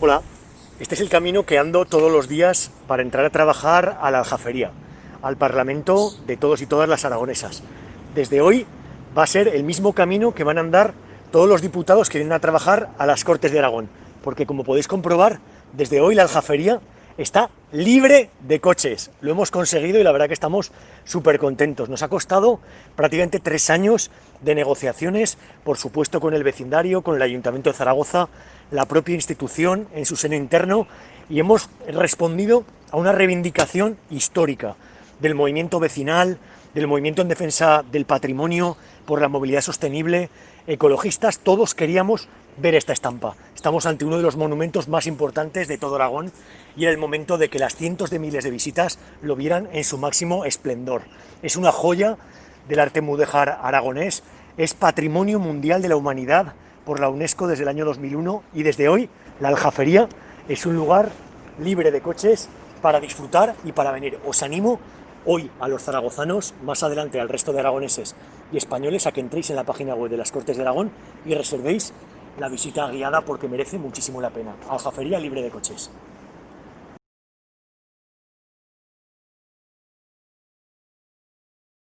Hola, este es el camino que ando todos los días para entrar a trabajar a la Aljafería, al Parlamento de todos y todas las aragonesas. Desde hoy va a ser el mismo camino que van a andar todos los diputados que vienen a trabajar a las Cortes de Aragón, porque como podéis comprobar, desde hoy la Aljafería está libre de coches. Lo hemos conseguido y la verdad que estamos súper contentos. Nos ha costado prácticamente tres años de negociaciones, por supuesto con el vecindario, con el Ayuntamiento de Zaragoza, la propia institución en su seno interno y hemos respondido a una reivindicación histórica del movimiento vecinal, del movimiento en defensa del patrimonio, por la movilidad sostenible, ecologistas, todos queríamos ver esta estampa. Estamos ante uno de los monumentos más importantes de todo Aragón y era el momento de que las cientos de miles de visitas lo vieran en su máximo esplendor. Es una joya del arte mudéjar aragonés, es patrimonio mundial de la humanidad por la UNESCO desde el año 2001 y desde hoy la Aljafería es un lugar libre de coches para disfrutar y para venir. Os animo hoy a los zaragozanos, más adelante al resto de aragoneses y españoles a que entréis en la página web de las Cortes de Aragón y reservéis la visita guiada porque merece muchísimo la pena. Aljafería libre de coches.